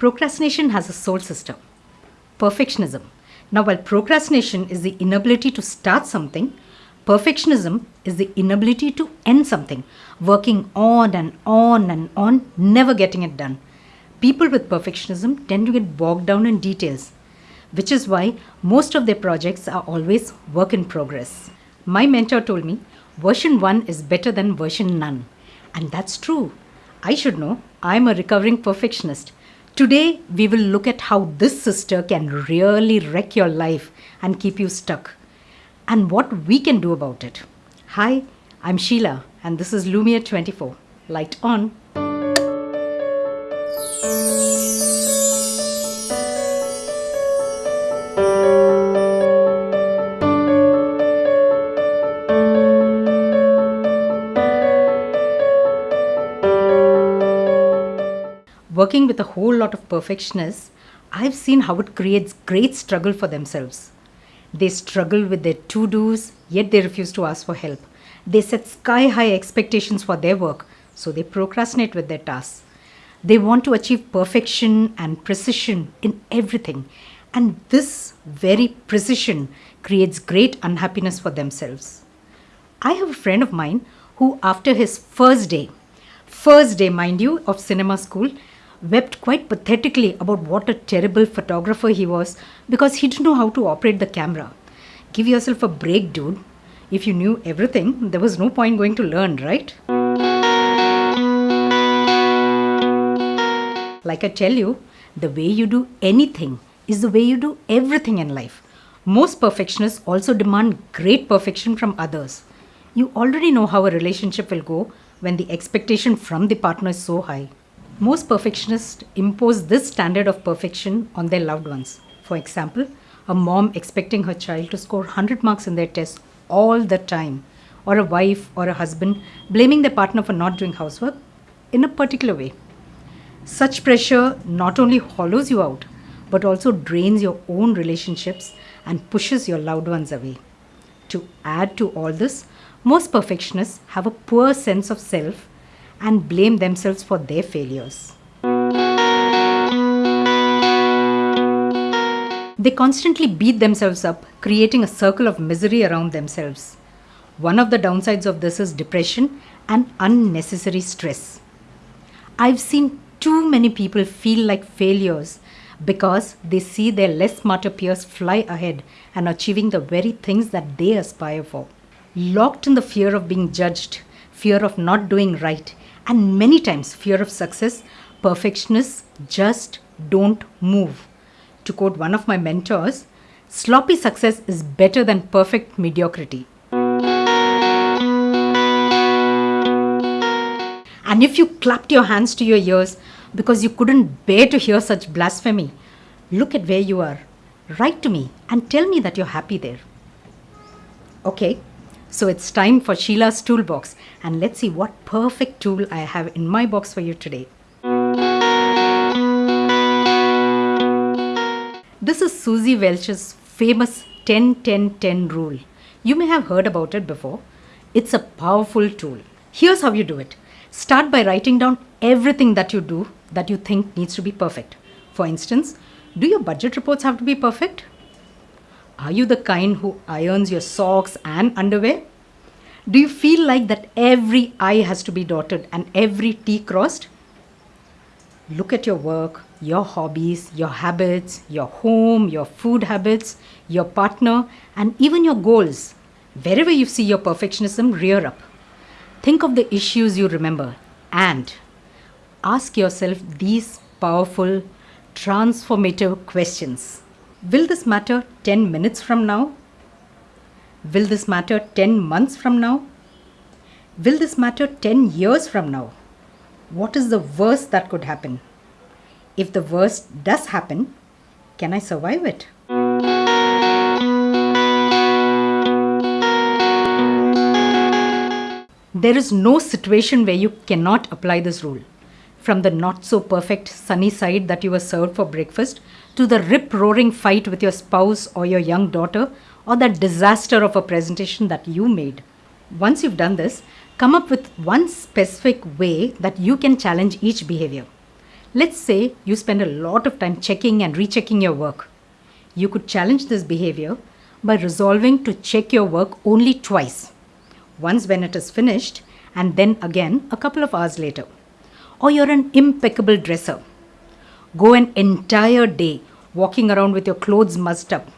Procrastination has a soul system perfectionism. Now, while procrastination is the inability to start something, perfectionism is the inability to end something, working on and on and on, never getting it done. People with perfectionism tend to get bogged down in details, which is why most of their projects are always work in progress. My mentor told me version 1 is better than version none. And that's true. I should know. I'm a recovering perfectionist. Today, we will look at how this sister can really wreck your life and keep you stuck, and what we can do about it. Hi, I'm Sheila, and this is Lumiere 24. Light on. Working with a whole lot of perfectionists, I've seen how it creates great struggle for themselves. They struggle with their to dos, yet they refuse to ask for help. They set sky high expectations for their work, so they procrastinate with their tasks. They want to achieve perfection and precision in everything, and this very precision creates great unhappiness for themselves. I have a friend of mine who, after his first day, first day, mind you, of cinema school, wept quite pathetically about what a terrible photographer he was because he didn't know how to operate the camera. Give yourself a break, dude. If you knew everything, there was no point going to learn, right? Like I tell you, the way you do anything is the way you do everything in life. Most perfectionists also demand great perfection from others. You already know how a relationship will go when the expectation from the partner is so high. Most perfectionists impose this standard of perfection on their loved ones. For example, a mom expecting her child to score 100 marks in their tests all the time, or a wife or a husband blaming their partner for not doing housework in a particular way. Such pressure not only hollows you out, but also drains your own relationships and pushes your loved ones away. To add to all this, most perfectionists have a poor sense of self and blame themselves for their failures. They constantly beat themselves up, creating a circle of misery around themselves. One of the downsides of this is depression and unnecessary stress. I've seen too many people feel like failures because they see their less smarter peers fly ahead and achieving the very things that they aspire for. Locked in the fear of being judged, fear of not doing right, and many times fear of success, perfectionists just don't move. To quote one of my mentors, sloppy success is better than perfect mediocrity. And if you clapped your hands to your ears because you couldn't bear to hear such blasphemy, look at where you are. Write to me and tell me that you're happy there. Okay, so it's time for Sheila's toolbox and let's see what perfect tool I have in my box for you today. This is Suzy Welch's famous 10-10-10 rule. You may have heard about it before. It's a powerful tool. Here's how you do it. Start by writing down everything that you do that you think needs to be perfect. For instance, do your budget reports have to be perfect? Are you the kind who irons your socks and underwear? Do you feel like that every I has to be dotted and every T crossed? Look at your work, your hobbies, your habits, your home, your food habits, your partner, and even your goals. Wherever you see your perfectionism rear up, think of the issues you remember and ask yourself these powerful, transformative questions. Will this matter 10 minutes from now? Will this matter 10 months from now? Will this matter 10 years from now? What is the worst that could happen? If the worst does happen, can I survive it? There is no situation where you cannot apply this rule from the not so perfect sunny side that you were served for breakfast to the rip roaring fight with your spouse or your young daughter or that disaster of a presentation that you made. Once you've done this, come up with one specific way that you can challenge each behavior. Let's say you spend a lot of time checking and rechecking your work. You could challenge this behavior by resolving to check your work only twice once when it is finished, and then again a couple of hours later. Or you're an impeccable dresser. Go an entire day walking around with your clothes mussed up.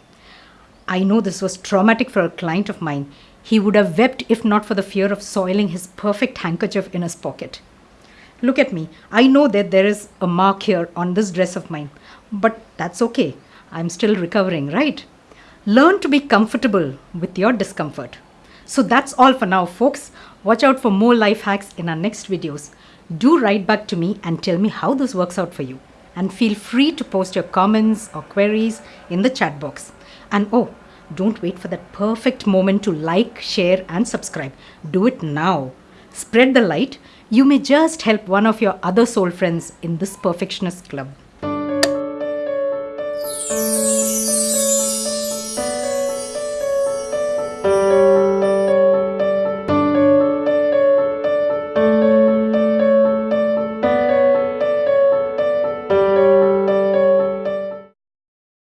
I know this was traumatic for a client of mine. He would have wept if not for the fear of soiling his perfect handkerchief in his pocket. Look at me. I know that there is a mark here on this dress of mine, but that's okay. I'm still recovering, right? Learn to be comfortable with your discomfort. So that's all for now, folks. Watch out for more life hacks in our next videos. Do write back to me and tell me how this works out for you. And feel free to post your comments or queries in the chat box. And oh, don't wait for that perfect moment to like, share, and subscribe. Do it now. Spread the light. You may just help one of your other soul friends in this perfectionist club.